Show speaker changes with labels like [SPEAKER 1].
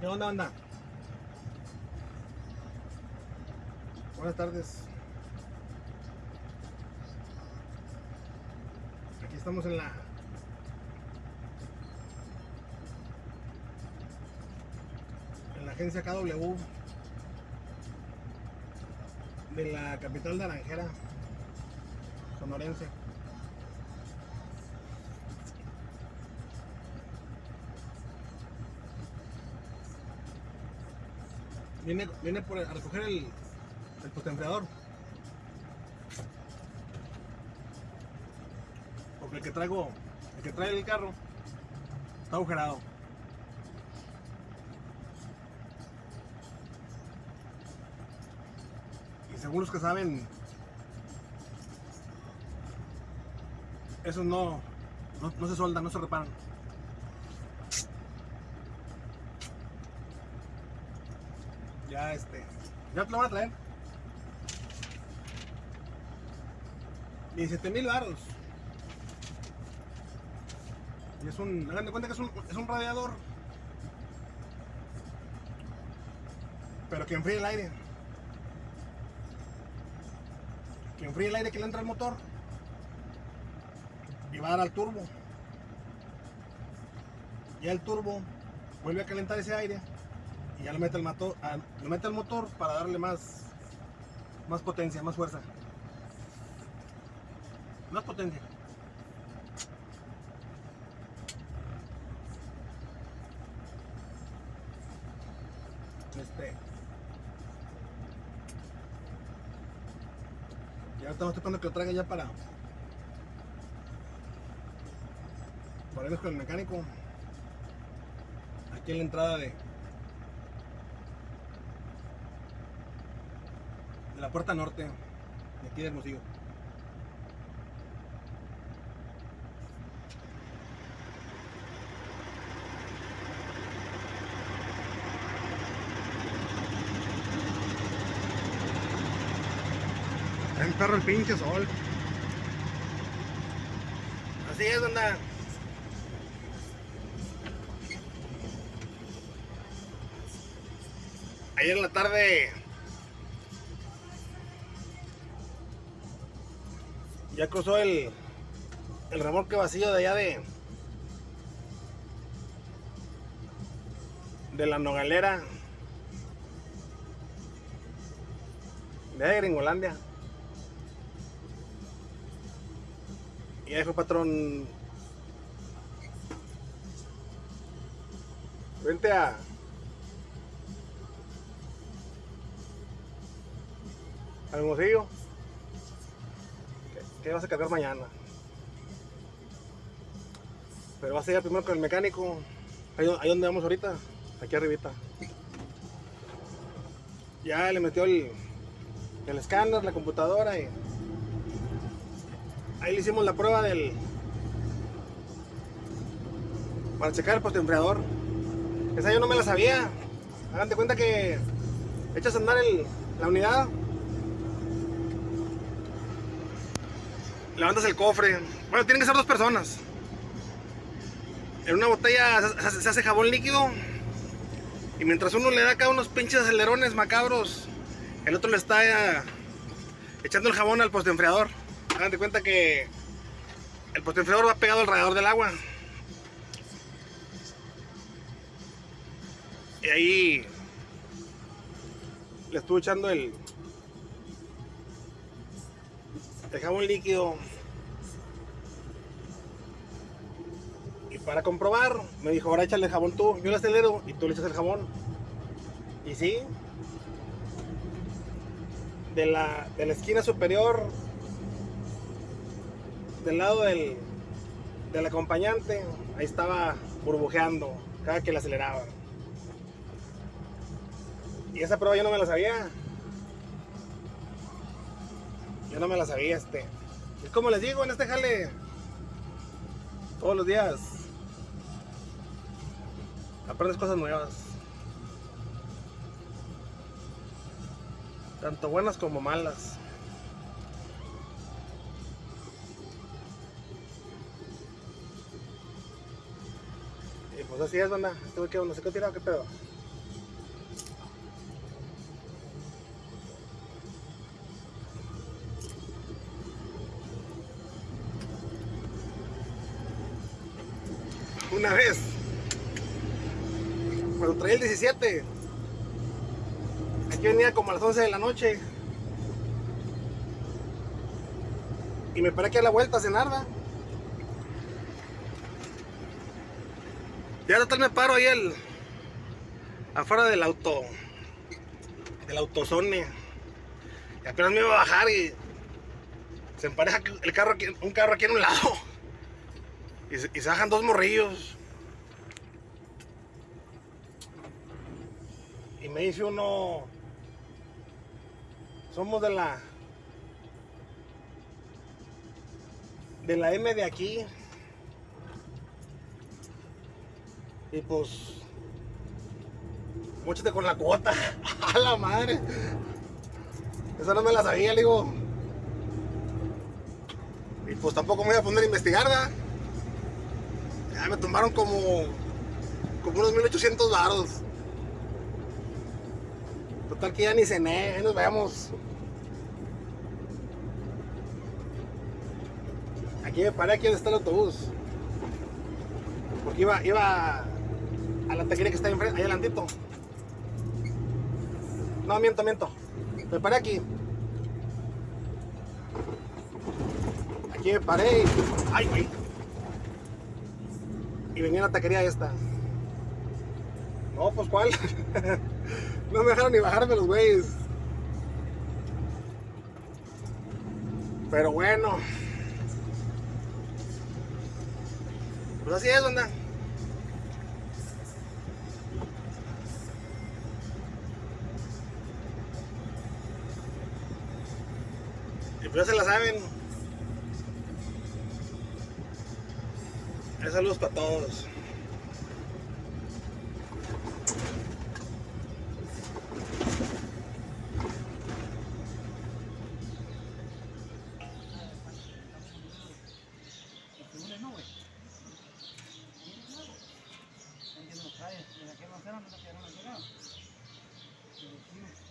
[SPEAKER 1] ¿Qué onda, banda? Buenas tardes. Aquí estamos en la en la agencia KW de la capital naranjera sonorense. Viene, viene por, a recoger el, el. Porque el que traigo, el que trae el carro, está agujerado. Y según los que saben, esos no, no, no se soldan, no se reparan. Ya este, ya te lo van a traer. 17 mil baros. Y es un, hagan de cuenta que es un, es un radiador. Pero que enfríe el aire. Que enfríe el aire que le entra al motor. Y va a dar al turbo. Ya el turbo vuelve a calentar ese aire. Y ya lo mete al, mato, a- lo mete al motor para darle más, más potencia, más fuerza. Más potencia. Este. Ya estamos tratando que lo traiga ya para. Para irnos con el mecánico. Aquí en la entrada de. De la puerta norte. De aquí de Hermosillo. Está en perro el pinche sol. Así es, onda. Ayer en la tarde ya cruzó el, el remolque vacío de allá de de la Nogalera. De allá de Gringolandia. Y ahí fue patrón. Vente a al Hermosillo que, vas a cargar mañana. Pero vas a ir primero con el mecánico. Ahí, ahí donde vamos ahorita, aquí arribita. Ya le metió el, el escáner, la computadora y ahí le hicimos la prueba del para checar el postenfriador. Esa yo no me la sabía. Hagan de cuenta que echas a andar el- la unidad levantas el cofre. Bueno, tienen que ser dos personas. En una botella se, hace jabón líquido. Y mientras uno le da acá unos pinches acelerones macabros, el otro le está eh, echando el jabón al postenfriador. Hagan de cuenta que el postenfriador va pegado al radiador del agua. Y ahí le estuve echando el, el jabón líquido. Y para comprobar, me dijo, ahora échale el jabón tú. Yo le acelero y tú le echas el jabón. Y sí. De la, de la esquina superior, del lado del, del acompañante, ahí estaba burbujeando cada que le aceleraba. Y esa prueba yo no me la sabía. Yo no me la sabía, este. Es como les digo, en este jale. Todos los días. Aprendes cosas nuevas. Tanto buenas como malas. Y pues así es, banda. Güey que no sé qué tirado, qué pedo. Una vez. Cuando traía el 17. Aquí venía como a las 11 de la noche. Y me paré aquí a la vuelta a cenar. Ya total me paro ahí el, afuera del auto, del autozone. Y apenas me iba a bajar y se empareja el carro un carro aquí en un lado. Y se bajan dos morrillos. Me dice uno, somos de la, de la M de aquí. Y pues, Móchate con la cuota. A la madre. Esa no me la sabía, digo. Y pues tampoco me voy a poner a investigar. Ya me tomaron como, como unos 1800 varos. Total que ya ni cené, nos vemos. Aquí me paré, aquí donde está el autobús. Porque iba, iba a la taquería que está ahí enfrente, ahí adelantito. No, miento, miento. Me paré aquí. Aquí me paré y... ¡Ay, güey! Y venía la taquería esta. No, pues ¿cuál? no me dejaron ni bajarme los güeyes. Pero bueno. Pues así es, onda. Y pues ya se la saben. Eh, Saludos para todos.
[SPEAKER 2] ¿Entiendes? ¿Sabes? ¿De la que